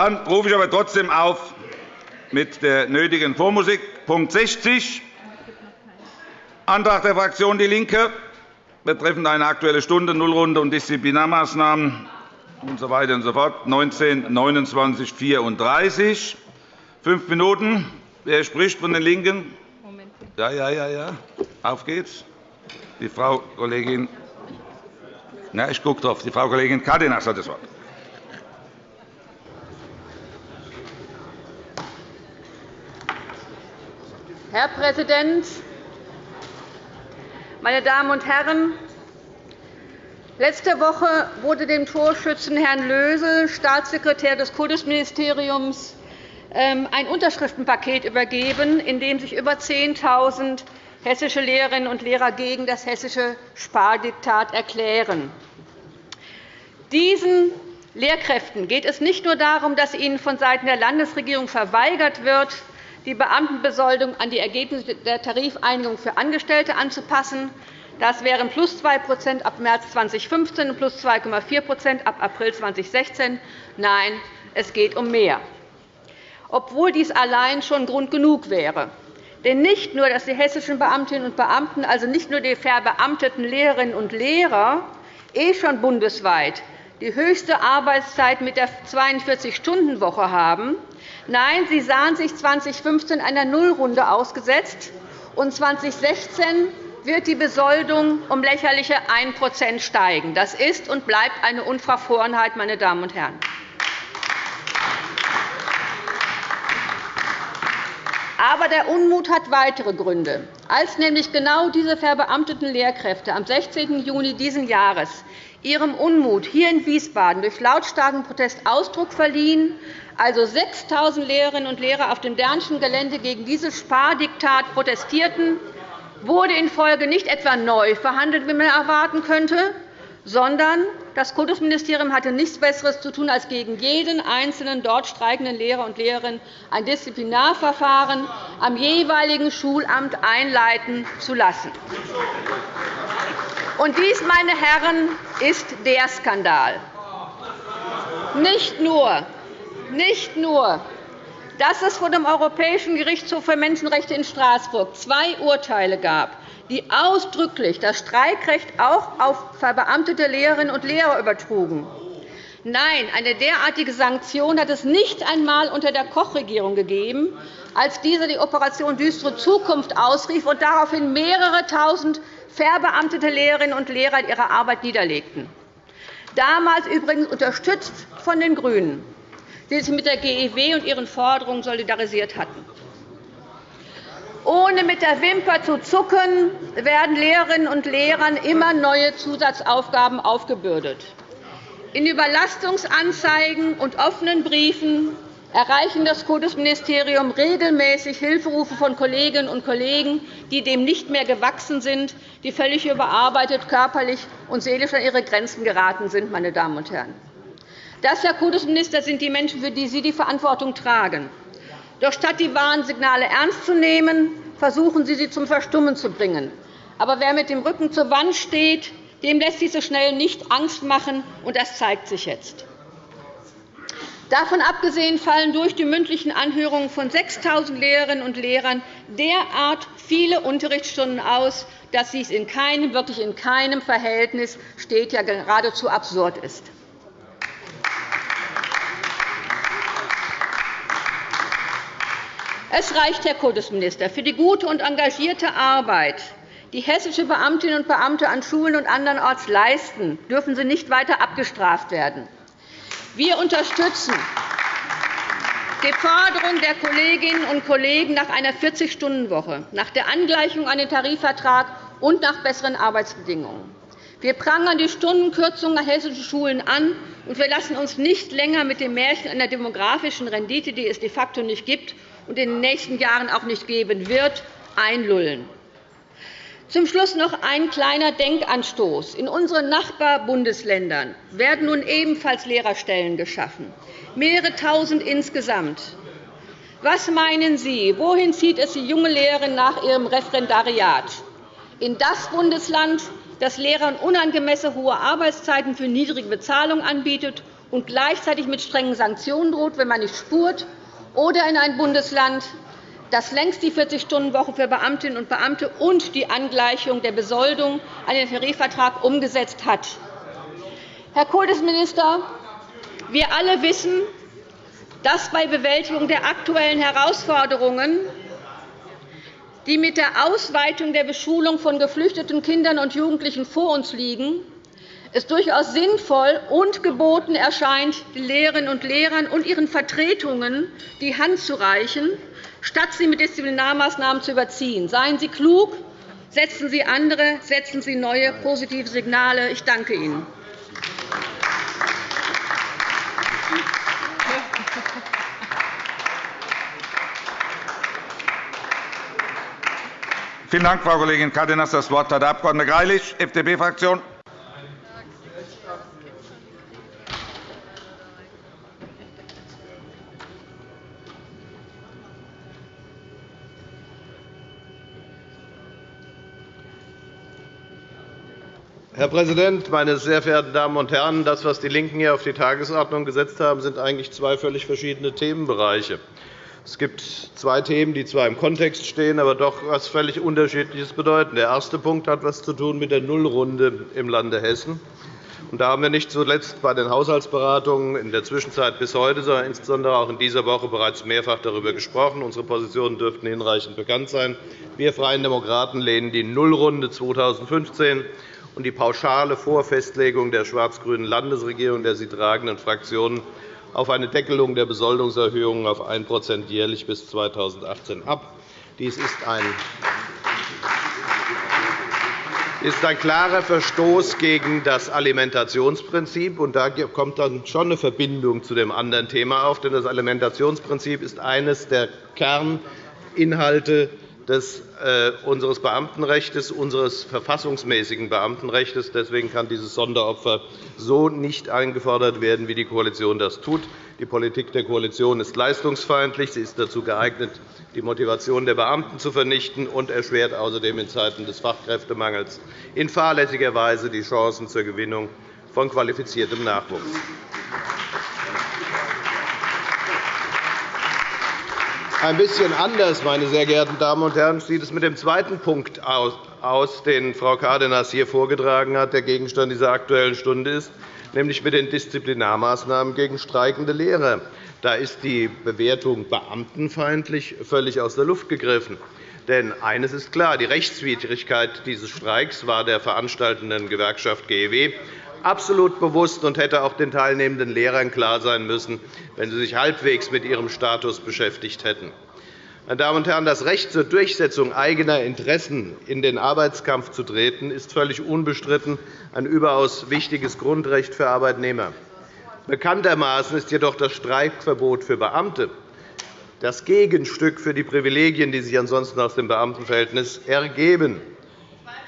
Dann rufe ich aber trotzdem auf mit der nötigen Vormusik. Punkt 60, Antrag der Fraktion DIE LINKE betreffend eine Aktuelle Stunde, Nullrunde und Disziplinarmaßnahmen usw. So und so fort, 19, 29, 34. Fünf Minuten. Wer spricht von den LINKEN? Ja, ja, ja, ja. Auf geht's. Die Frau Kollegin na, ich gucke drauf. Die Frau Kollegin Cárdenas hat das Wort. Herr Präsident, meine Damen und Herren! Letzte Woche wurde dem Torschützen Herrn Lösel, Staatssekretär des Kultusministeriums, ähm, ein Unterschriftenpaket übergeben, in dem sich über 10.000 hessische Lehrerinnen und Lehrer gegen das hessische Spardiktat erklären. Diesen Lehrkräften geht es nicht nur darum, dass ihnen vonseiten der Landesregierung verweigert wird, die Beamtenbesoldung an die Ergebnisse der Tarifeinigung für Angestellte anzupassen. Das wären plus 2% ab März 2015 und plus 2,4% ab April 2016. Nein, es geht um mehr. Obwohl dies allein schon Grund genug wäre. Denn nicht nur, dass die hessischen Beamtinnen und Beamten, also nicht nur die verbeamteten Lehrerinnen und Lehrer, eh schon bundesweit die höchste Arbeitszeit mit der 42-Stunden-Woche haben. Nein, sie sahen sich 2015 einer Nullrunde ausgesetzt, und 2016 wird die Besoldung um lächerliche 1% steigen. Das ist und bleibt eine Unverfrorenheit, meine Damen und Herren. Aber der Unmut hat weitere Gründe. Als nämlich genau diese verbeamteten Lehrkräfte am 16. Juni dieses Jahres ihrem Unmut hier in Wiesbaden durch lautstarken Protest Ausdruck verliehen, also 6.000 Lehrerinnen und Lehrer auf dem Dernschen Gelände gegen dieses Spardiktat protestierten, wurde in Folge nicht etwa neu verhandelt, wie man erwarten könnte, sondern das Kultusministerium hatte nichts Besseres zu tun, als gegen jeden einzelnen dort streikenden Lehrer und Lehrerin ein Disziplinarverfahren am jeweiligen Schulamt einleiten zu lassen. Und dies, meine Herren, ist der Skandal. Nicht nur, nicht nur dass es vor dem Europäischen Gerichtshof für Menschenrechte in Straßburg zwei Urteile gab, die ausdrücklich das Streikrecht auch auf verbeamtete Lehrerinnen und Lehrer übertrugen. Nein, eine derartige Sanktion hat es nicht einmal unter der Koch-Regierung gegeben, als diese die Operation Düstere Zukunft ausrief und daraufhin mehrere Tausend verbeamtete Lehrerinnen und Lehrer ihre Arbeit niederlegten. Damals übrigens unterstützt von den GRÜNEN, die sich mit der GEW und ihren Forderungen solidarisiert hatten. Ohne mit der Wimper zu zucken, werden Lehrerinnen und Lehrern immer neue Zusatzaufgaben aufgebürdet. In Überlastungsanzeigen und offenen Briefen erreichen das Kultusministerium regelmäßig Hilferufe von Kolleginnen und Kollegen, die dem nicht mehr gewachsen sind, die völlig überarbeitet, körperlich und seelisch an ihre Grenzen geraten sind. Meine Damen und Herren. Das, Herr Kultusminister, sind die Menschen, für die Sie die Verantwortung tragen. Doch statt die Warnsignale ernst zu nehmen, versuchen Sie, sie zum Verstummen zu bringen. Aber wer mit dem Rücken zur Wand steht, dem lässt sich so schnell nicht Angst machen, und das zeigt sich jetzt. Davon abgesehen fallen durch die mündlichen Anhörungen von 6.000 Lehrerinnen und Lehrern derart viele Unterrichtsstunden aus, dass dies in keinem, wirklich in keinem Verhältnis steht, ja geradezu absurd ist. Es reicht, Herr Kultusminister, für die gute und engagierte Arbeit, die hessische Beamtinnen und Beamte an Schulen und andernorts leisten, dürfen sie nicht weiter abgestraft werden. Wir unterstützen die Forderung der Kolleginnen und Kollegen nach einer 40-Stunden-Woche, nach der Angleichung an den Tarifvertrag und nach besseren Arbeitsbedingungen. Wir prangern die Stundenkürzungen an hessischen Schulen an, und wir lassen uns nicht länger mit dem Märchen einer demografischen Rendite, die es de facto nicht gibt, und in den nächsten Jahren auch nicht geben wird, einlullen. Zum Schluss noch ein kleiner Denkanstoß. In unseren Nachbarbundesländern werden nun ebenfalls Lehrerstellen geschaffen, mehrere Tausend insgesamt. Was meinen Sie, wohin zieht es die junge Lehrerin nach ihrem Referendariat? In das Bundesland, das Lehrern unangemessen hohe Arbeitszeiten für niedrige Bezahlung anbietet und gleichzeitig mit strengen Sanktionen droht, wenn man nicht spurt, oder in ein Bundesland, das längst die 40-Stunden-Woche für Beamtinnen und Beamte und die Angleichung der Besoldung an den Tarifvertrag umgesetzt hat. Herr Kultusminister, wir alle wissen, dass bei Bewältigung der aktuellen Herausforderungen, die mit der Ausweitung der Beschulung von geflüchteten Kindern und Jugendlichen vor uns liegen, es durchaus sinnvoll und geboten erscheint, den Lehrerinnen und Lehrern und ihren Vertretungen die Hand zu reichen, statt sie mit Disziplinarmaßnahmen zu überziehen. Seien Sie klug, setzen Sie andere, setzen Sie neue positive Signale. Ich danke Ihnen. Vielen Dank, Frau Kollegin Cárdenas. Das Wort hat der Abg. Greilich, FDP-Fraktion. Herr Präsident, meine sehr verehrten Damen und Herren! Das, was die LINKEN hier auf die Tagesordnung gesetzt haben, sind eigentlich zwei völlig verschiedene Themenbereiche. Es gibt zwei Themen, die zwar im Kontext stehen, aber doch etwas völlig Unterschiedliches bedeuten. Der erste Punkt hat etwas zu tun mit der Nullrunde im Lande Hessen. Da haben wir nicht zuletzt bei den Haushaltsberatungen in der Zwischenzeit bis heute, sondern insbesondere auch in dieser Woche bereits mehrfach darüber gesprochen. Unsere Positionen dürften hinreichend bekannt sein. Wir Freien Demokraten lehnen die Nullrunde 2015 und die pauschale Vorfestlegung der schwarz-grünen Landesregierung der sie tragenden Fraktionen auf eine Deckelung der Besoldungserhöhungen auf 1% jährlich bis 2018 ab. Dies ist ein ist ein klarer Verstoß gegen das Alimentationsprinzip. Und da kommt dann schon eine Verbindung zu dem anderen Thema auf. Denn das Alimentationsprinzip ist eines der Kerninhalte des, äh, unseres Beamtenrechts, unseres verfassungsmäßigen Beamtenrechts. Deswegen kann dieses Sonderopfer so nicht eingefordert werden, wie die Koalition das tut. Die Politik der Koalition ist leistungsfeindlich. Sie ist dazu geeignet, die Motivation der Beamten zu vernichten und erschwert außerdem in Zeiten des Fachkräftemangels in fahrlässiger Weise die Chancen zur Gewinnung von qualifiziertem Nachwuchs. Ein bisschen anders, meine sehr geehrten Damen und Herren, sieht es mit dem zweiten Punkt aus, den Frau Cárdenas hier vorgetragen hat, der Gegenstand dieser Aktuellen Stunde ist, nämlich mit den Disziplinarmaßnahmen gegen streikende Lehrer. Da ist die Bewertung beamtenfeindlich völlig aus der Luft gegriffen. Denn eines ist klar, die Rechtswidrigkeit dieses Streiks war der veranstaltenden Gewerkschaft GEW absolut bewusst und hätte auch den teilnehmenden Lehrern klar sein müssen, wenn sie sich halbwegs mit ihrem Status beschäftigt hätten. Meine Damen und Herren, das Recht zur Durchsetzung eigener Interessen in den Arbeitskampf zu treten, ist völlig unbestritten ein überaus wichtiges Grundrecht für Arbeitnehmer. Bekanntermaßen ist jedoch das Streikverbot für Beamte das Gegenstück für die Privilegien, die sich ansonsten aus dem Beamtenverhältnis ergeben.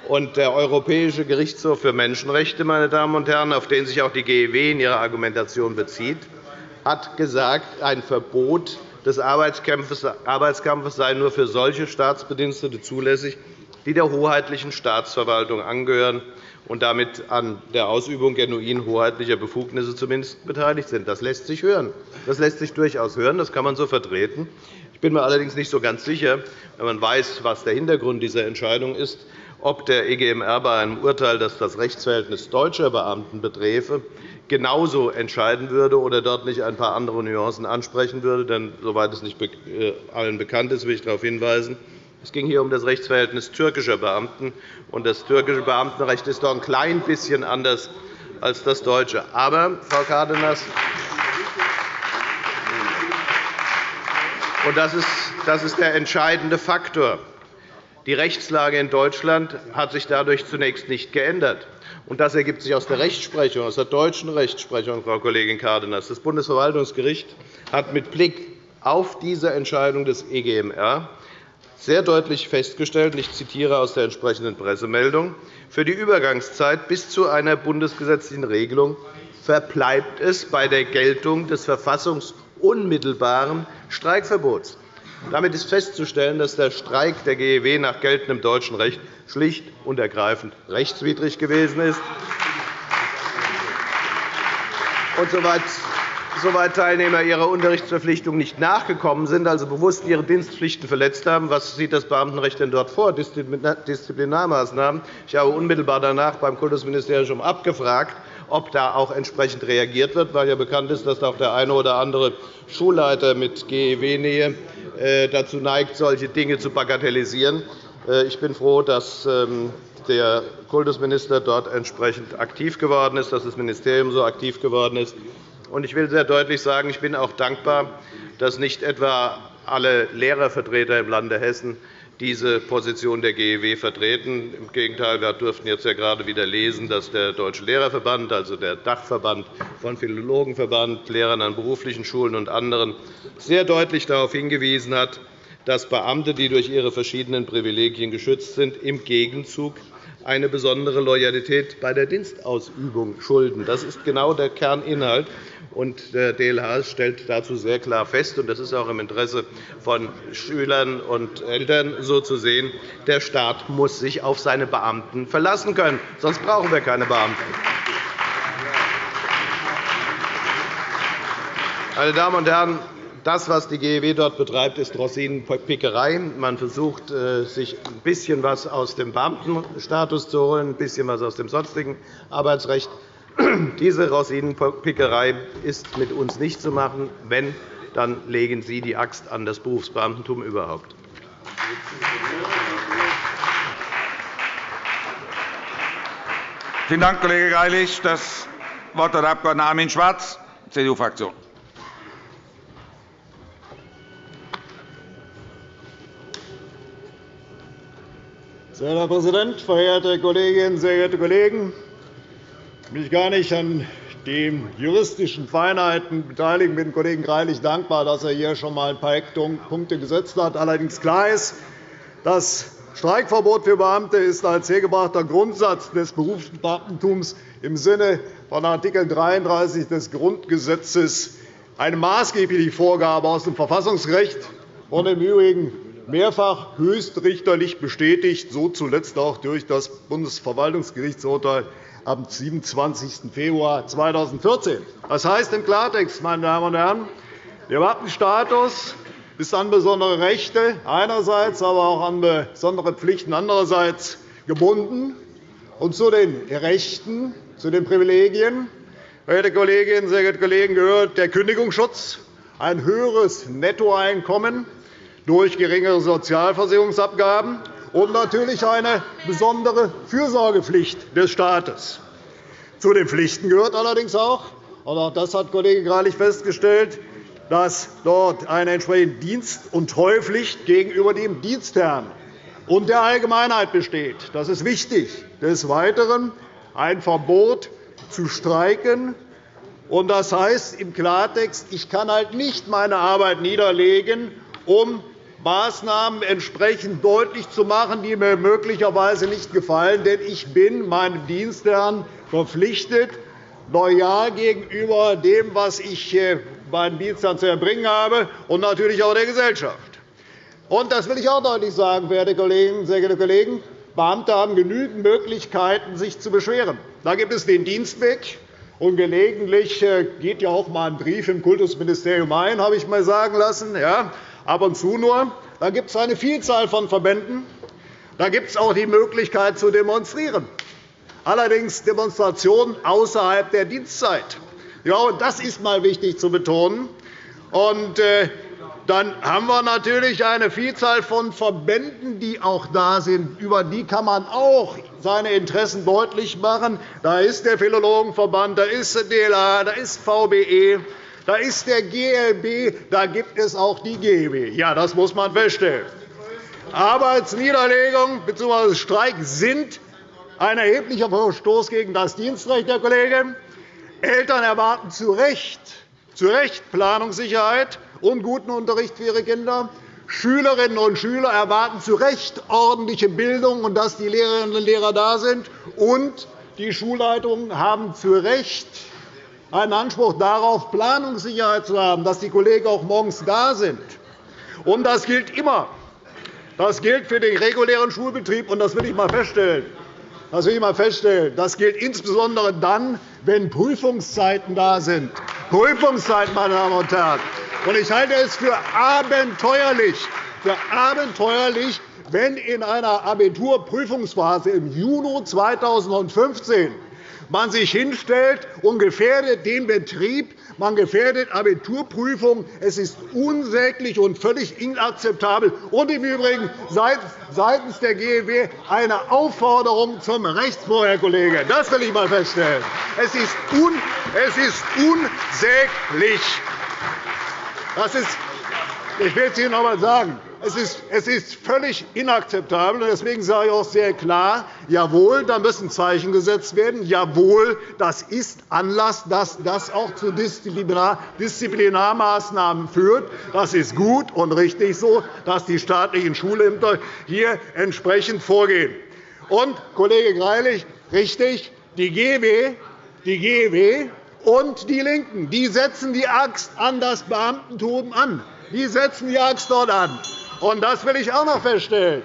Und der Europäische Gerichtshof für Menschenrechte, meine Damen und Herren, auf den sich auch die GEW in ihrer Argumentation bezieht, hat gesagt, ein Verbot des Arbeitskampfes sei nur für solche Staatsbedienstete zulässig, die der hoheitlichen Staatsverwaltung angehören und damit an der Ausübung genuin hoheitlicher Befugnisse zumindest beteiligt sind. Das lässt sich hören. Das lässt sich durchaus hören. Das kann man so vertreten. Ich bin mir allerdings nicht so ganz sicher, wenn man weiß, was der Hintergrund dieser Entscheidung ist, ob der EGMR bei einem Urteil, das das Rechtsverhältnis deutscher Beamten beträfe, genauso entscheiden würde oder dort nicht ein paar andere Nuancen ansprechen würde. Denn, soweit es nicht äh, allen bekannt ist, will ich darauf hinweisen, es ging hier um das Rechtsverhältnis türkischer Beamten. und Das türkische Beamtenrecht ist doch ein klein bisschen anders als das deutsche. Aber, Frau Cárdenas, und das ist der entscheidende Faktor, die Rechtslage in Deutschland hat sich dadurch zunächst nicht geändert. Das ergibt sich aus der Rechtsprechung, aus der deutschen Rechtsprechung, Frau Kollegin Cárdenas. Das Bundesverwaltungsgericht hat mit Blick auf diese Entscheidung des EGMR sehr deutlich festgestellt, ich zitiere aus der entsprechenden Pressemeldung, für die Übergangszeit bis zu einer bundesgesetzlichen Regelung verbleibt es bei der Geltung des verfassungsunmittelbaren Streikverbots. Damit ist festzustellen, dass der Streik der GEW nach geltendem deutschen Recht schlicht und ergreifend rechtswidrig gewesen ist. und soweit soweit Teilnehmer ihrer Unterrichtsverpflichtung nicht nachgekommen sind, also bewusst ihre Dienstpflichten verletzt haben. Was sieht das Beamtenrecht denn dort vor? Disziplinarmaßnahmen. Ich habe unmittelbar danach beim Kultusministerium abgefragt, ob da auch entsprechend reagiert wird, weil ja bekannt ist, dass auch der eine oder andere Schulleiter mit GEW-Nähe äh, dazu neigt, solche Dinge zu bagatellisieren. Äh, ich bin froh, dass ähm, der Kultusminister dort entsprechend aktiv geworden ist, dass das Ministerium so aktiv geworden ist. Ich will sehr deutlich sagen, ich bin auch dankbar, dass nicht etwa alle Lehrervertreter im Lande Hessen diese Position der GEW vertreten. Im Gegenteil, wir durften jetzt ja gerade wieder lesen, dass der Deutsche Lehrerverband, also der Dachverband von Philologenverband, Lehrern an beruflichen Schulen und anderen, sehr deutlich darauf hingewiesen hat, dass Beamte, die durch ihre verschiedenen Privilegien geschützt sind, im Gegenzug eine besondere Loyalität bei der Dienstausübung schulden. Das ist genau der Kerninhalt. Und der DLH stellt dazu sehr klar fest, und das ist auch im Interesse von Schülern und Eltern so zu sehen, der Staat muss sich auf seine Beamten verlassen können, sonst brauchen wir keine Beamten. Meine Damen und Herren, das, was die GEW dort betreibt, ist Rossinenpickerei. Man versucht, äh, sich ein bisschen etwas aus dem Beamtenstatus zu holen, ein bisschen etwas aus dem sonstigen Arbeitsrecht. Diese Rosinenpickerei ist mit uns nicht zu machen. Wenn, dann legen Sie die Axt an das Berufsbeamtentum überhaupt. Vielen Dank, Kollege Greilich. Das Wort hat der Abg. Armin Schwarz, CDU-Fraktion. Sehr Herr Präsident, verehrte Kolleginnen, sehr geehrte Kollegen! Mich gar nicht an den juristischen Feinheiten beteiligen. Ich bin dem Kollegen Greilich dankbar, dass er hier schon einmal ein paar Eckpunkte gesetzt hat. Allerdings klar ist, das Streikverbot für Beamte ist als hergebrachter Grundsatz des Berufsbeamtentums im Sinne von Art. 33 des Grundgesetzes eine maßgebliche Vorgabe aus dem Verfassungsrecht und im Übrigen mehrfach höchstrichterlich bestätigt, so zuletzt auch durch das Bundesverwaltungsgerichtsurteil am 27. Februar 2014. Das heißt im Klartext, meine Damen und Herren, der Beamtenstatus ist an besondere Rechte einerseits, aber auch an besondere Pflichten andererseits gebunden. Und zu den Rechten, zu den Privilegien, verehrte Kolleginnen, sehr geehrte Kollegen, gehört der Kündigungsschutz, ein höheres Nettoeinkommen durch geringere Sozialversicherungsabgaben und natürlich eine besondere Fürsorgepflicht des Staates. Zu den Pflichten gehört allerdings auch, und auch das hat Kollege Greilich festgestellt, dass dort eine entsprechende Dienst- und Treupflicht gegenüber dem Dienstherrn und der Allgemeinheit besteht. Das ist wichtig. Des Weiteren ein Verbot zu streiken. Das heißt im Klartext, ich kann halt nicht meine Arbeit niederlegen, um Maßnahmen entsprechend deutlich zu machen, die mir möglicherweise nicht gefallen. Denn ich bin meinem Dienstherrn verpflichtet, loyal gegenüber dem, was ich äh, meinen Dienstherrn zu erbringen habe, und natürlich auch der Gesellschaft. Und das will ich auch deutlich sagen, verehrte Kollegen, sehr geehrte Kollegen. Beamte haben genügend Möglichkeiten, sich zu beschweren. Da gibt es den Dienstweg. Und gelegentlich äh, geht ja auch einmal ein Brief im Kultusministerium ein, habe ich mal sagen lassen. Ab und zu nur. Da gibt es eine Vielzahl von Verbänden. Da gibt es auch die Möglichkeit zu demonstrieren, allerdings Demonstrationen außerhalb der Dienstzeit. Ja, und das ist einmal wichtig zu betonen. Und, äh, dann haben wir natürlich eine Vielzahl von Verbänden, die auch da sind. Über die kann man auch seine Interessen deutlich machen. Da ist der Philologenverband, da ist der DLA, da ist VBE, da ist der GLB, da gibt es auch die GEW. Ja, das muss man feststellen. Arbeitsniederlegung bzw. Streik sind ein erheblicher Verstoß gegen das Dienstrecht, Herr Kollege. Eltern erwarten zu Recht, zu Recht Planungssicherheit und guten Unterricht für ihre Kinder. Schülerinnen und Schüler erwarten zu Recht ordentliche Bildung und dass die Lehrerinnen und Lehrer da sind. Und die Schulleitungen haben zu Recht einen Anspruch darauf, Planungssicherheit zu haben, dass die Kollegen auch morgens da sind. Und das gilt immer. Das gilt für den regulären Schulbetrieb, und das will ich einmal feststellen. Das will ich einmal feststellen. Das gilt insbesondere dann, wenn Prüfungszeiten da sind. Prüfungszeiten, meine Damen und Herren. Und ich halte es für abenteuerlich, für abenteuerlich wenn in einer Abiturprüfungsphase im Juni 2015 man sich hinstellt und gefährdet den Betrieb, man gefährdet Abiturprüfungen. Es ist unsäglich und völlig inakzeptabel. Und im Übrigen seitens der GEW eine Aufforderung zum Rechtsbruch, Herr Kollege. Das will ich einmal feststellen. Es ist, un es ist unsäglich. Das ist, ich will es Ihnen noch einmal sagen. Es ist, völlig inakzeptabel. Deswegen sage ich auch sehr klar, jawohl, da müssen Zeichen gesetzt werden. Jawohl, das ist Anlass, dass das auch zu Disziplinarmaßnahmen führt. Das ist gut und richtig so, dass die staatlichen Schulämter hier entsprechend vorgehen. Und, Kollege Greilich, richtig, die GW, die GW und die LINKEN die setzen die Axt an das Beamtentum an. Die setzen die Axt dort an. Und das will ich auch noch feststellen.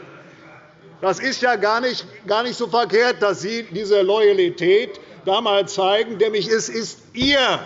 Das ist ja gar nicht, gar nicht so verkehrt, dass Sie diese Loyalität da zeigen. Nämlich es ist Ihr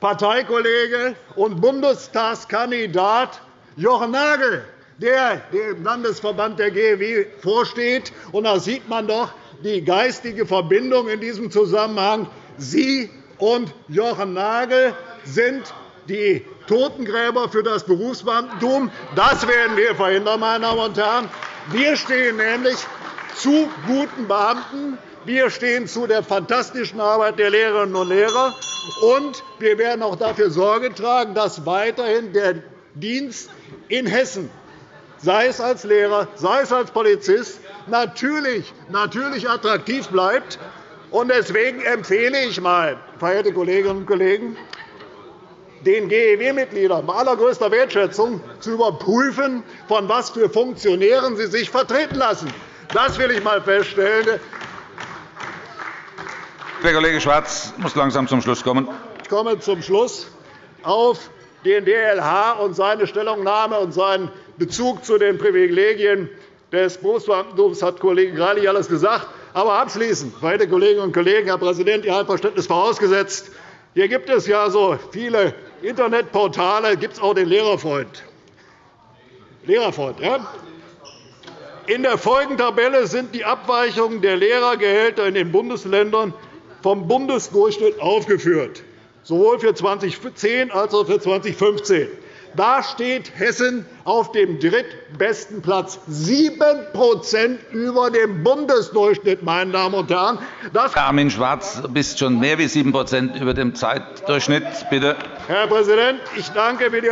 Parteikollege und Bundestagskandidat Jochen Nagel, der dem Landesverband der GEW vorsteht. Und da sieht man doch die geistige Verbindung in diesem Zusammenhang. Sie und Jochen Nagel sind die Totengräber für das Berufsbeamtentum. Das werden wir verhindern, meine Damen und Herren. Wir stehen nämlich zu guten Beamten. Wir stehen zu der fantastischen Arbeit der Lehrerinnen und Lehrer. Und wir werden auch dafür Sorge tragen, dass weiterhin der Dienst in Hessen, sei es als Lehrer, sei es als Polizist, natürlich, natürlich attraktiv bleibt. Deswegen empfehle ich einmal, verehrte Kolleginnen und Kollegen, den GEW-Mitgliedern bei allergrößter Wertschätzung zu überprüfen, von was für Funktionären sie sich vertreten lassen. Das will ich einmal feststellen. Der Kollege Schwarz muss langsam zum Schluss kommen. Ich komme zum Schluss auf den DLH und seine Stellungnahme und seinen Bezug zu den Privilegien des Berufsbeamtentums hat Kollege Greilich alles gesagt. Aber abschließend, verehrte Kolleginnen und Kollegen, Herr Präsident, Ihr Einverständnis vorausgesetzt, hier gibt es ja so viele Internetportale, gibt es auch den Lehrerfreund. Lehrerfreund ja? In der Folgentabelle sind die Abweichungen der Lehrergehälter in den Bundesländern vom Bundesdurchschnitt aufgeführt, sowohl für 2010 als auch für 2015. Da steht Hessen auf dem drittbesten Platz, 7% über dem Bundesdurchschnitt. Meine Damen und Herren. Das Armin Schwarz, du bist schon mehr wie 7% über dem Zeitdurchschnitt. Bitte. Herr Präsident, ich danke für die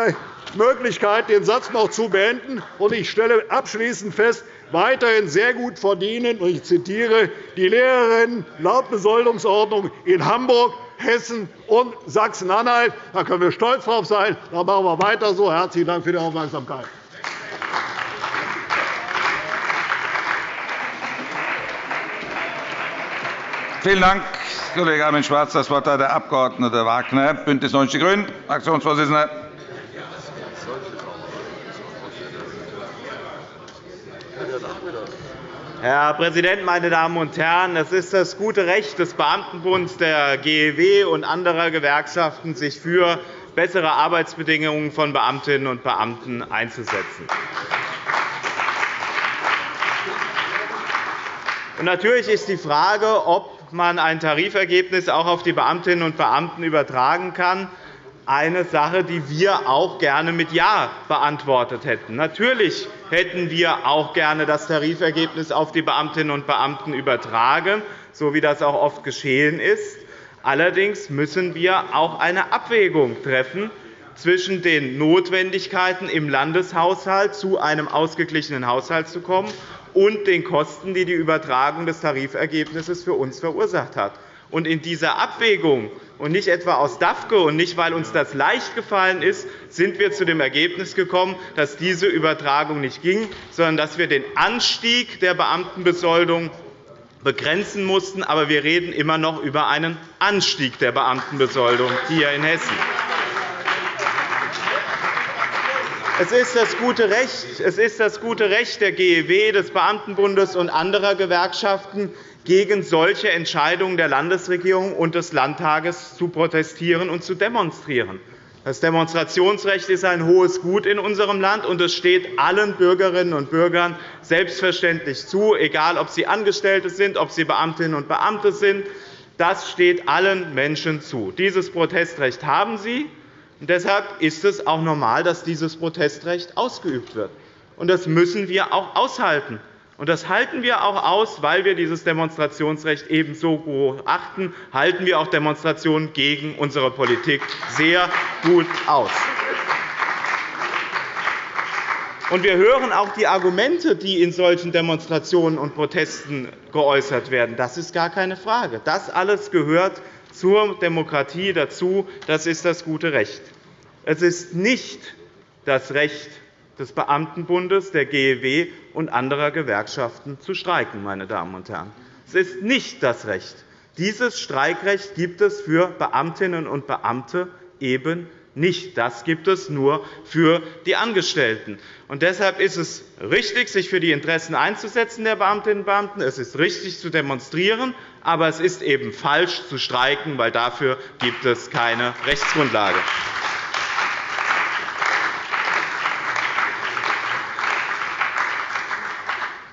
Möglichkeit, den Satz noch zu beenden. Ich stelle abschließend fest, weiterhin sehr gut verdienen, ich zitiere, die Lehrerinnen laut Besoldungsordnung in Hamburg Hessen und Sachsen-Anhalt. Da können wir stolz drauf sein. Da machen wir weiter so. Herzlichen Dank für die Aufmerksamkeit. Vielen Dank, Kollege Armin Schwarz. Das Wort hat der Abg. Wagner, BÜNDNIS 90 die GRÜNEN, Fraktionsvorsitzender. Herr Präsident, meine Damen und Herren! Es ist das gute Recht des Beamtenbunds, der GEW und anderer Gewerkschaften, sich für bessere Arbeitsbedingungen von Beamtinnen und Beamten einzusetzen. Natürlich ist die Frage, ob man ein Tarifergebnis auch auf die Beamtinnen und Beamten übertragen kann, eine Sache, die wir auch gerne mit Ja beantwortet hätten. Natürlich hätten wir auch gerne das Tarifergebnis auf die Beamtinnen und Beamten übertragen, so wie das auch oft geschehen ist. Allerdings müssen wir auch eine Abwägung treffen zwischen den Notwendigkeiten im Landeshaushalt zu einem ausgeglichenen Haushalt zu kommen und den Kosten, die die Übertragung des Tarifergebnisses für uns verursacht hat. In dieser Abwägung und nicht etwa aus DAFKE und nicht, weil uns das leicht gefallen ist, sind wir zu dem Ergebnis gekommen, dass diese Übertragung nicht ging, sondern dass wir den Anstieg der Beamtenbesoldung begrenzen mussten. Aber wir reden immer noch über einen Anstieg der Beamtenbesoldung hier in Hessen. Es ist das gute Recht, es ist das gute Recht der GEW, des Beamtenbundes und anderer Gewerkschaften, gegen solche Entscheidungen der Landesregierung und des Landtages zu protestieren und zu demonstrieren. Das Demonstrationsrecht ist ein hohes Gut in unserem Land, und es steht allen Bürgerinnen und Bürgern selbstverständlich zu, egal ob sie Angestellte sind, ob sie Beamtinnen und Beamte sind. Das steht allen Menschen zu. Dieses Protestrecht haben sie. Und deshalb ist es auch normal, dass dieses Protestrecht ausgeübt wird. Und das müssen wir auch aushalten. Und das halten wir auch aus, weil wir dieses Demonstrationsrecht ebenso hoch achten, halten wir auch Demonstrationen gegen unsere Politik sehr gut aus. Und wir hören auch die Argumente, die in solchen Demonstrationen und Protesten geäußert werden. Das ist gar keine Frage. Das alles gehört zur Demokratie dazu. Das ist das gute Recht. Es ist nicht das Recht des Beamtenbundes, der GEW und anderer Gewerkschaften zu streiken. Meine Damen und Herren. Es ist nicht das Recht. Dieses Streikrecht gibt es für Beamtinnen und Beamte eben nicht. Das gibt es nur für die Angestellten. Und deshalb ist es richtig, sich für die Interessen einzusetzen der Beamtinnen und Beamten. Es ist richtig, zu demonstrieren. Aber es ist eben falsch, zu streiken, weil dafür gibt es keine Rechtsgrundlage.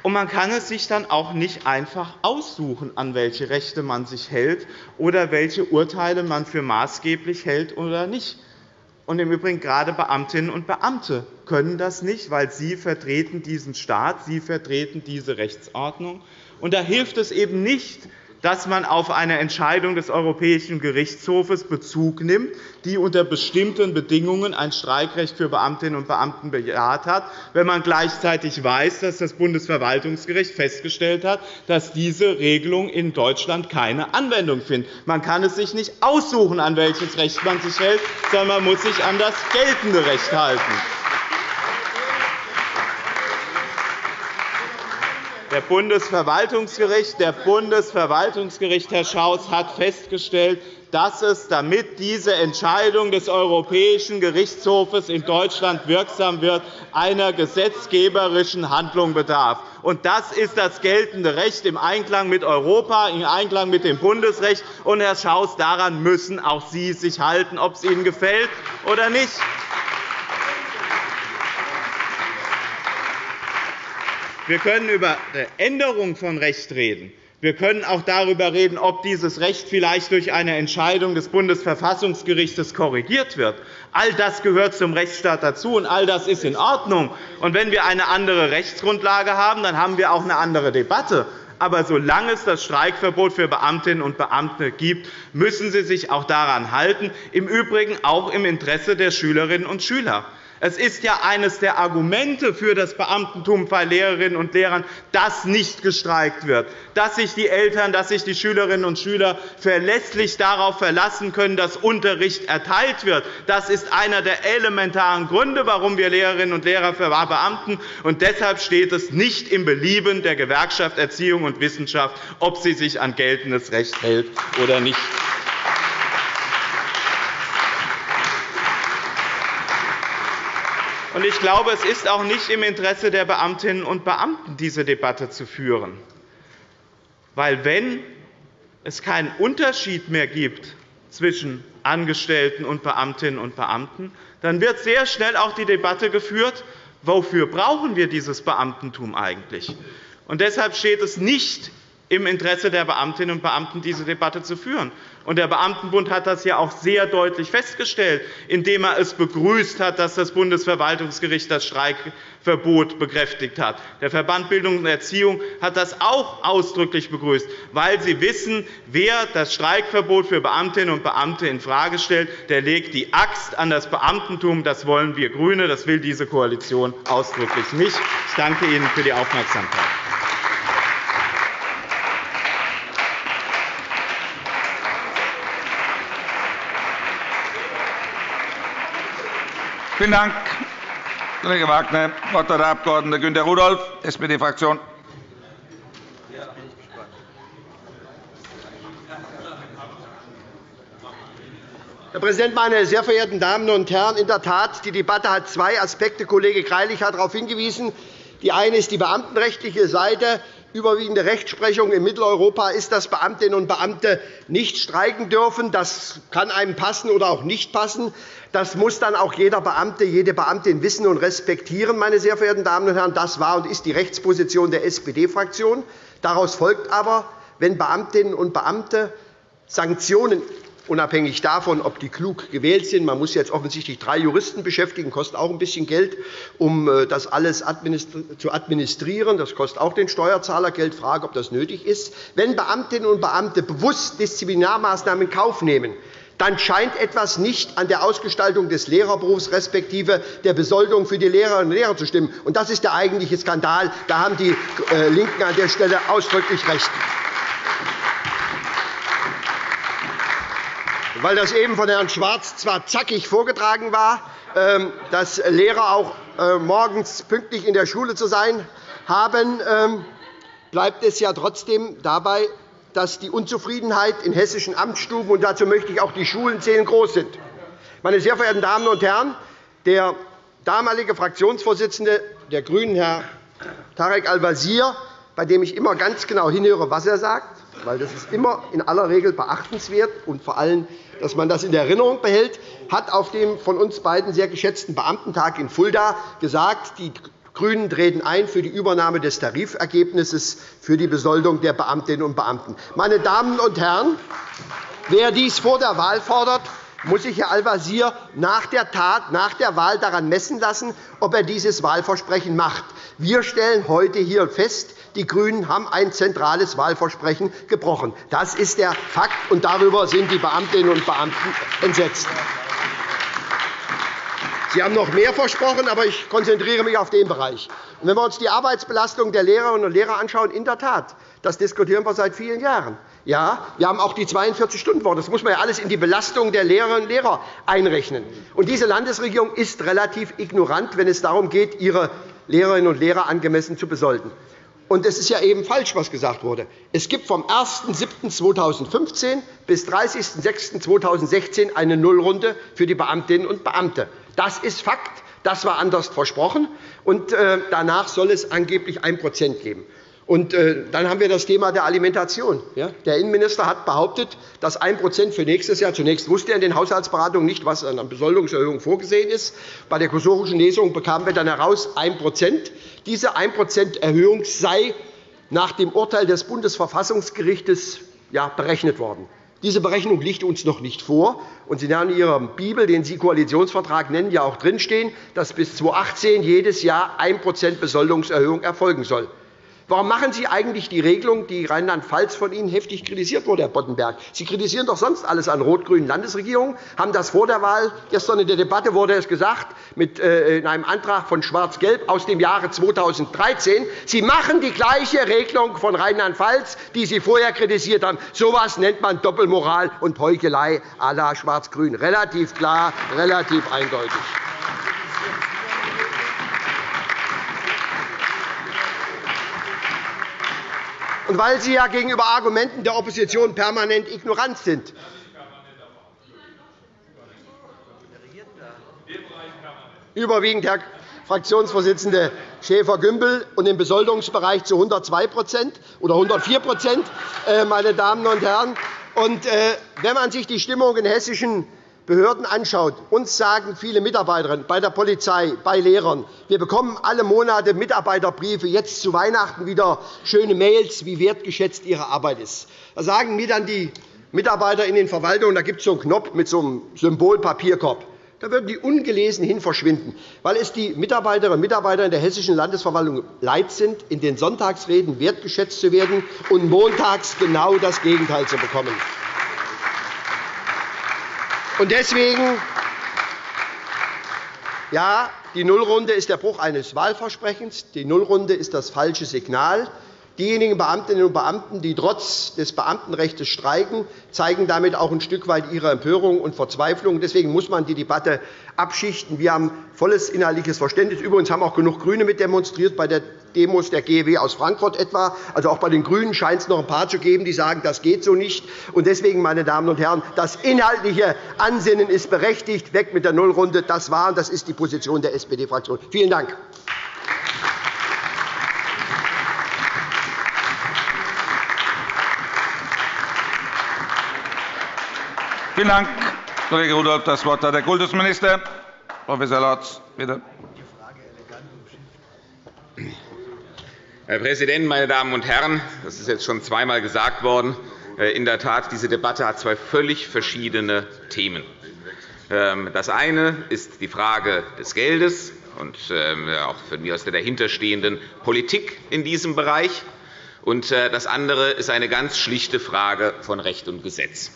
Und man kann es sich dann auch nicht einfach aussuchen, an welche Rechte man sich hält oder welche Urteile man für maßgeblich hält oder nicht. Und im Übrigen gerade Beamtinnen und Beamte können das nicht, weil sie vertreten diesen Staat, sie vertreten diese Rechtsordnung. Und da hilft es eben nicht, dass man auf eine Entscheidung des Europäischen Gerichtshofes Bezug nimmt, die unter bestimmten Bedingungen ein Streikrecht für Beamtinnen und Beamten bejaht hat, wenn man gleichzeitig weiß, dass das Bundesverwaltungsgericht festgestellt hat, dass diese Regelung in Deutschland keine Anwendung findet. Man kann es sich nicht aussuchen, an welches Recht man sich hält, sondern man muss sich an das geltende Recht halten. Der Bundesverwaltungsgericht, der Bundesverwaltungsgericht, Herr Schaus, hat festgestellt, dass es, damit diese Entscheidung des Europäischen Gerichtshofes in Deutschland wirksam wird, einer gesetzgeberischen Handlung bedarf. das ist das geltende Recht im Einklang mit Europa, im Einklang mit dem Bundesrecht. Und, Herr Schaus, daran müssen auch Sie sich halten, ob es Ihnen gefällt oder nicht. Wir können über eine Änderung von Recht reden. Wir können auch darüber reden, ob dieses Recht vielleicht durch eine Entscheidung des Bundesverfassungsgerichts korrigiert wird. All das gehört zum Rechtsstaat dazu, und all das ist in Ordnung. Und wenn wir eine andere Rechtsgrundlage haben, dann haben wir auch eine andere Debatte. Aber solange es das Streikverbot für Beamtinnen und Beamte gibt, müssen Sie sich auch daran halten, im Übrigen auch im Interesse der Schülerinnen und Schüler. Es ist ja eines der Argumente für das Beamtentum bei Lehrerinnen und Lehrern, dass nicht gestreikt wird, dass sich die Eltern, dass sich die Schülerinnen und Schüler verlässlich darauf verlassen können, dass Unterricht erteilt wird. Das ist einer der elementaren Gründe, warum wir Lehrerinnen und Lehrer verbeamten. Und deshalb steht es nicht im Belieben der Gewerkschaft Erziehung und Wissenschaft, ob sie sich an geltendes Recht hält oder nicht. Ich glaube, es ist auch nicht im Interesse der Beamtinnen und Beamten, diese Debatte zu führen. Weil, wenn es keinen Unterschied mehr gibt zwischen Angestellten und Beamtinnen und Beamten, dann wird sehr schnell auch die Debatte geführt, wofür brauchen wir dieses Beamtentum eigentlich? Und deshalb steht es nicht im Interesse der Beamtinnen und Beamten, diese Debatte zu führen. Der Beamtenbund hat das ja auch sehr deutlich festgestellt, indem er es begrüßt hat, dass das Bundesverwaltungsgericht das Streikverbot bekräftigt hat. Der Verband Bildung und Erziehung hat das auch ausdrücklich begrüßt, weil sie wissen, wer das Streikverbot für Beamtinnen und Beamte infrage stellt, der legt die Axt an das Beamtentum. Das wollen wir GRÜNE, das will diese Koalition ausdrücklich nicht. Ich danke Ihnen für die Aufmerksamkeit. Vielen Dank, Kollege Wagner. Das Wort hat der Abg. Günter Rudolph, SPD-Fraktion. Herr Präsident, meine sehr verehrten Damen und Herren! In der Tat, die Debatte hat zwei Aspekte. Kollege Greilich hat darauf hingewiesen. Die eine ist die beamtenrechtliche Seite. Überwiegende Rechtsprechung in Mitteleuropa ist, dass Beamtinnen und Beamte nicht streiken dürfen. Das kann einem passen oder auch nicht passen. Das muss dann auch jeder Beamte, jede Beamtin wissen und respektieren. Meine sehr verehrten Damen und Herren. Das war und ist die Rechtsposition der SPD-Fraktion. Daraus folgt aber, wenn Beamtinnen und Beamte Sanktionen unabhängig davon, ob die klug gewählt sind. Man muss jetzt offensichtlich drei Juristen beschäftigen, kostet auch ein bisschen Geld, um äh, das alles zu administrieren. Das kostet auch den Steuerzahler Geld. Frage, ob das nötig ist. Wenn Beamtinnen und Beamte bewusst Disziplinarmaßnahmen in Kauf nehmen, dann scheint etwas nicht an der Ausgestaltung des Lehrerberufs respektive der Besoldung für die Lehrerinnen und Lehrer zu stimmen. Das ist der eigentliche Skandal. Da haben die äh, LINKEN an der Stelle ausdrücklich recht. Weil das eben von Herrn Schwarz zwar zackig vorgetragen war, ähm, dass Lehrer auch äh, morgens pünktlich in der Schule zu sein haben, ähm, bleibt es ja trotzdem dabei, dass die Unzufriedenheit in hessischen Amtsstuben, und dazu möchte ich auch die Schulen zählen, groß sind. Meine sehr verehrten Damen und Herren, der damalige Fraktionsvorsitzende der GRÜNEN, Herr Tarek Al-Wazir, bei dem ich immer ganz genau hinhöre, was er sagt, weil das ist immer in aller Regel beachtenswert und vor allem, dass man das in Erinnerung behält, hat auf dem von uns beiden sehr geschätzten Beamtentag in Fulda gesagt, die GRÜNEN treten ein für die Übernahme des Tarifergebnisses für die Besoldung der Beamtinnen und Beamten. Meine Damen und Herren, wer dies vor der Wahl fordert, muss sich Herr Al-Wazir nach der Tat, nach der Wahl daran messen lassen, ob er dieses Wahlversprechen macht. Wir stellen heute hier fest, die GRÜNEN haben ein zentrales Wahlversprechen gebrochen. Das ist der Fakt, und darüber sind die Beamtinnen und Beamten entsetzt. Sie haben noch mehr versprochen, aber ich konzentriere mich auf den Bereich. wenn wir uns die Arbeitsbelastung der Lehrerinnen und Lehrer anschauen, in der Tat, das diskutieren wir seit vielen Jahren. Ja, wir haben auch die 42-Stunden-Woche. Das muss man ja alles in die Belastung der Lehrerinnen und Lehrer einrechnen. Und diese Landesregierung ist relativ ignorant, wenn es darum geht, ihre Lehrerinnen und Lehrer angemessen zu besolden. Und es ist ja eben falsch, was gesagt wurde. Es gibt vom 01.07.2015 bis 30.06.2016 eine Nullrunde für die Beamtinnen und Beamte. Das ist Fakt. Das war anders versprochen. Und äh, danach soll es angeblich 1% geben. Und äh, dann haben wir das Thema der Alimentation. Der Innenminister hat behauptet, dass 1% für nächstes Jahr zunächst wusste er in den Haushaltsberatungen nicht, was an Besoldungserhöhung vorgesehen ist. Bei der kursorischen Lesung bekamen wir dann heraus 1% Diese 1% Erhöhung sei nach dem Urteil des Bundesverfassungsgerichts berechnet worden. Diese Berechnung liegt uns noch nicht vor. Und Sie haben in Ihrer Bibel, den Sie Koalitionsvertrag nennen, ja auch drinstehen, dass bis 2018 jedes Jahr 1% Besoldungserhöhung erfolgen soll. Warum machen Sie eigentlich die Regelung, die Rheinland-Pfalz von Ihnen heftig kritisiert wurde, Herr Boddenberg? Sie kritisieren doch sonst alles an rot-grünen Landesregierungen, haben das vor der Wahl, gestern in der Debatte wurde es gesagt, mit, äh, in einem Antrag von Schwarz-Gelb aus dem Jahre 2013. Sie machen die gleiche Regelung von Rheinland-Pfalz, die Sie vorher kritisiert haben. So etwas nennt man Doppelmoral und Heuchelei à la Schwarz-Grün. Relativ klar, relativ eindeutig. Und weil Sie ja gegenüber Argumenten der Opposition permanent ignorant sind. Überwiegend, Herr Fraktionsvorsitzende Schäfer-Gümbel, und im Besoldungsbereich zu 102% oder 104 äh, meine Damen und Herren. Äh, wenn man sich die Stimmung in hessischen Behörden anschaut, uns sagen viele Mitarbeiterinnen bei der Polizei, bei Lehrern, wir bekommen alle Monate Mitarbeiterbriefe, jetzt zu Weihnachten wieder schöne Mails, wie wertgeschätzt ihre Arbeit ist. Da sagen mir dann die Mitarbeiter in den Verwaltungen, da gibt es so einen Knopf mit so einem Symbol Papierkorb. Da würden die ungelesen hin verschwinden, weil es die Mitarbeiterinnen und Mitarbeiter in der Hessischen Landesverwaltung leid sind, in den Sonntagsreden wertgeschätzt zu werden und montags genau das Gegenteil zu bekommen. Deswegen ja, die Nullrunde ist der Bruch eines Wahlversprechens. Die Nullrunde ist das falsche Signal. Diejenigen Beamtinnen und Beamten, die trotz des Beamtenrechts streiken, zeigen damit auch ein Stück weit ihre Empörung und Verzweiflung. Deswegen muss man die Debatte abschichten. Wir haben volles inhaltliches Verständnis. Übrigens haben auch genug GRÜNE mit demonstriert bei der Demos der GEW aus Frankfurt etwa. Also auch bei den GRÜNEN scheint es noch ein paar zu geben, die sagen, das geht so nicht. Und deswegen, meine Damen und Herren, das inhaltliche Ansinnen ist berechtigt. Weg mit der Nullrunde. Das war und das ist die Position der SPD-Fraktion. Vielen Dank. Vielen Dank, Kollege Rudolph. Das Wort hat der Kultusminister. Prof. Lorz, bitte. Herr Präsident, meine Damen und Herren! Das ist jetzt schon zweimal gesagt worden. Äh, in der Tat, diese Debatte hat zwei völlig verschiedene Themen. Ähm, das eine ist die Frage des Geldes und ähm, auch von mir aus der dahinterstehenden Politik in diesem Bereich. Und äh, das andere ist eine ganz schlichte Frage von Recht und Gesetz.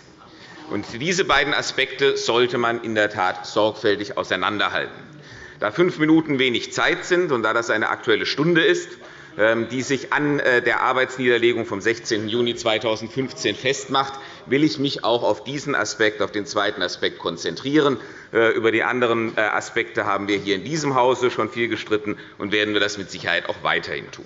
Und diese beiden Aspekte sollte man in der Tat sorgfältig auseinanderhalten. Da fünf Minuten wenig Zeit sind und da das eine Aktuelle Stunde ist, ähm, die sich an äh, der Arbeitsniederlegung vom 16. Juni 2015 festmacht, will ich mich auch auf diesen Aspekt, auf den zweiten Aspekt konzentrieren. Äh, über die anderen äh, Aspekte haben wir hier in diesem Hause schon viel gestritten und werden wir das mit Sicherheit auch weiterhin tun.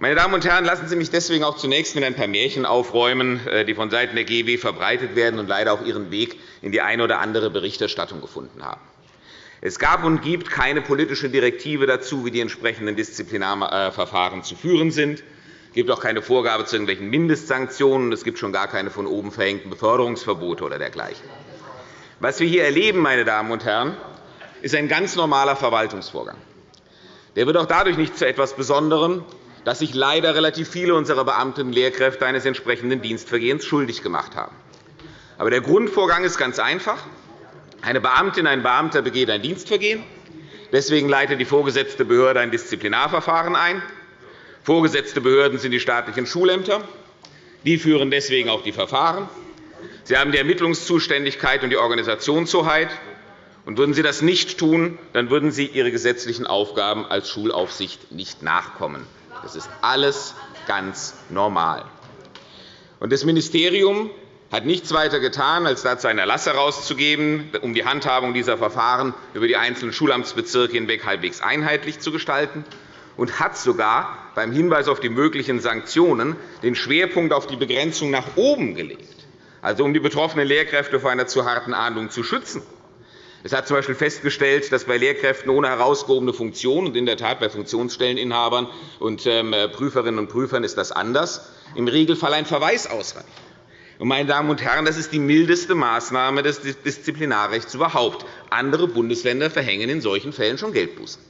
Meine Damen und Herren, lassen Sie mich deswegen auch zunächst mit ein paar Märchen aufräumen, die vonseiten der GEW verbreitet werden und leider auch ihren Weg in die eine oder andere Berichterstattung gefunden haben. Es gab und gibt keine politische Direktive dazu, wie die entsprechenden Disziplinarverfahren zu führen sind. Es gibt auch keine Vorgabe zu irgendwelchen Mindestsanktionen. Es gibt schon gar keine von oben verhängten Beförderungsverbote oder dergleichen. Was wir hier erleben, meine Damen und Herren, ist ein ganz normaler Verwaltungsvorgang. Der wird auch dadurch nicht zu etwas Besonderem, dass sich leider relativ viele unserer Beamtinnen und Lehrkräfte eines entsprechenden Dienstvergehens schuldig gemacht haben. Aber der Grundvorgang ist ganz einfach. Eine Beamtin, ein Beamter begeht ein Dienstvergehen. Deswegen leitet die vorgesetzte Behörde ein Disziplinarverfahren ein. Vorgesetzte Behörden sind die staatlichen Schulämter. Die führen deswegen auch die Verfahren. Sie haben die Ermittlungszuständigkeit und die Organisationshoheit. Und würden Sie das nicht tun, dann würden Sie Ihre gesetzlichen Aufgaben als Schulaufsicht nicht nachkommen. Das ist alles ganz normal. Das Ministerium hat nichts weiter getan, als dazu einen Erlass herauszugeben, um die Handhabung dieser Verfahren über die einzelnen Schulamtsbezirke hinweg halbwegs einheitlich zu gestalten und hat sogar beim Hinweis auf die möglichen Sanktionen den Schwerpunkt auf die Begrenzung nach oben gelegt, also um die betroffenen Lehrkräfte vor einer zu harten Ahndung zu schützen. Es hat z. B. festgestellt, dass bei Lehrkräften ohne herausgehobene Funktion und in der Tat bei Funktionsstelleninhabern und ähm, Prüferinnen und Prüfern ist das anders, im Regelfall ein Verweis ausreicht. Meine Damen und Herren, das ist die mildeste Maßnahme des Disziplinarrechts überhaupt. Andere Bundesländer verhängen in solchen Fällen schon Geldbußen.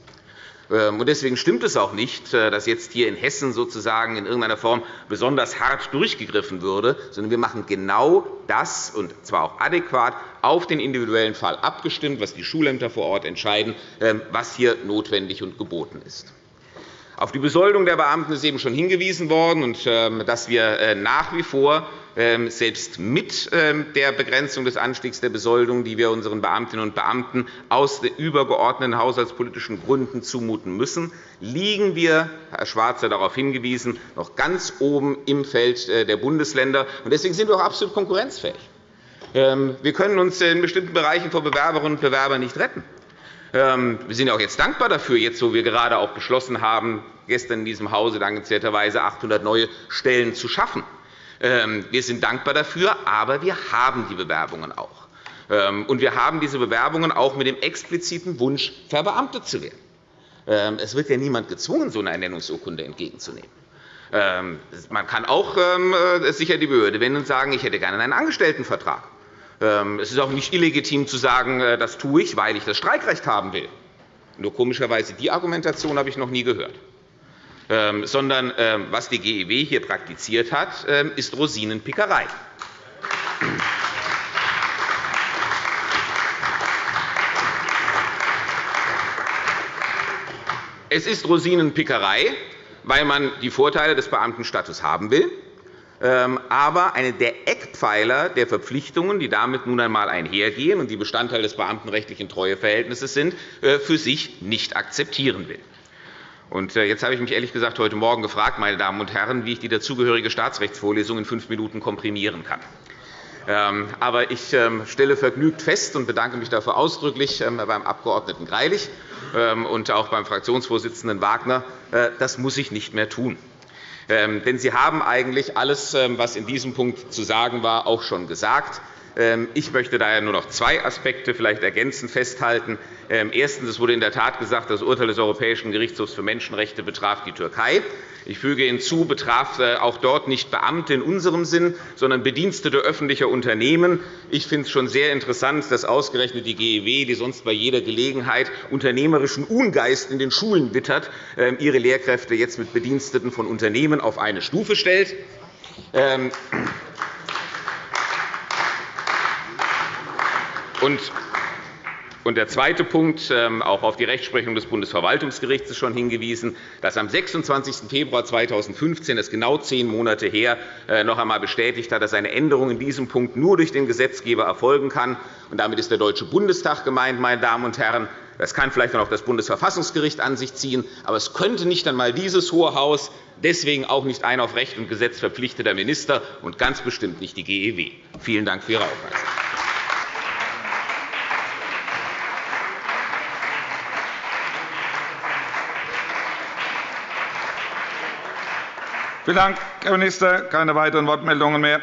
Ähm, deswegen stimmt es auch nicht, äh, dass jetzt hier in Hessen sozusagen in irgendeiner Form besonders hart durchgegriffen würde, sondern wir machen genau das, und zwar auch adäquat, auf den individuellen Fall abgestimmt, was die Schulämter vor Ort entscheiden, ähm, was hier notwendig und geboten ist. Auf die Besoldung der Beamten ist eben schon hingewiesen worden, und ähm, dass wir äh, nach wie vor ähm, selbst mit ähm, der Begrenzung des Anstiegs der Besoldung, die wir unseren Beamtinnen und Beamten aus übergeordneten haushaltspolitischen Gründen zumuten müssen, liegen wir, Herr Schwarz hat darauf hingewiesen, noch ganz oben im Feld äh, der Bundesländer. Deswegen sind wir auch absolut konkurrenzfähig. Wir können uns in bestimmten Bereichen vor Bewerberinnen und Bewerbern nicht retten. Wir sind auch jetzt dankbar dafür, jetzt, wo wir gerade auch beschlossen haben, gestern in diesem Hause dankenswerterweise 800 neue Stellen zu schaffen. Ähm, wir sind dankbar dafür, aber wir haben die Bewerbungen auch. Ähm, und wir haben diese Bewerbungen auch mit dem expliziten Wunsch, verbeamtet zu werden. Ähm, es wird ja niemand gezwungen, so eine Ernennungsurkunde entgegenzunehmen. Man kann auch äh, sicher die Behörde wenden und sagen, ich hätte gerne einen Angestelltenvertrag. Es ist auch nicht illegitim zu sagen, äh, das tue ich, weil ich das Streikrecht haben will. Nur komischerweise die Argumentation habe ich noch nie gehört. Ähm, sondern ähm, was die GEW hier praktiziert hat, ähm, ist Rosinenpickerei. Es ist Rosinenpickerei, weil man die Vorteile des Beamtenstatus haben will, aber eine der Eckpfeiler der Verpflichtungen, die damit nun einmal einhergehen und die Bestandteil des beamtenrechtlichen Treueverhältnisses sind, äh, für sich nicht akzeptieren will. Äh, jetzt habe ich mich ehrlich gesagt heute Morgen gefragt, meine Damen und Herren, wie ich die dazugehörige Staatsrechtsvorlesung in fünf Minuten komprimieren kann. Ähm, aber ich ähm, stelle vergnügt fest und bedanke mich dafür ausdrücklich ähm, beim Abg. Greilich und auch beim Fraktionsvorsitzenden Wagner, äh, das muss ich nicht mehr tun. Denn Sie haben eigentlich alles, was in diesem Punkt zu sagen war, auch schon gesagt. Ähm, ich möchte daher nur noch zwei Aspekte vielleicht ergänzend festhalten. Ähm, erstens. Es wurde in der Tat gesagt, das Urteil des Europäischen Gerichtshofs für Menschenrechte betraf die Türkei. Ich füge hinzu, betraf äh, auch dort nicht Beamte in unserem Sinn, sondern Bedienstete öffentlicher Unternehmen. Ich finde es schon sehr interessant, dass ausgerechnet die GEW, die sonst bei jeder Gelegenheit unternehmerischen Ungeist in den Schulen wittert, ähm, ihre Lehrkräfte jetzt mit Bediensteten von Unternehmen auf eine Stufe stellt. Und der zweite Punkt, ähm, auch auf die Rechtsprechung des Bundesverwaltungsgerichts ist schon hingewiesen, dass am 26. Februar 2015, das ist genau zehn Monate her, äh, noch einmal bestätigt hat, dass eine Änderung in diesem Punkt nur durch den Gesetzgeber erfolgen kann. Und damit ist der Deutsche Bundestag gemeint, meine Damen und Herren. Das kann vielleicht auch das Bundesverfassungsgericht an sich ziehen, aber es könnte nicht einmal dieses Hohe Haus, deswegen auch nicht ein auf Recht und Gesetz verpflichteter Minister und ganz bestimmt nicht die GEW. Vielen Dank für Ihre Aufmerksamkeit. Vielen Dank, Herr Minister. Keine weiteren Wortmeldungen mehr.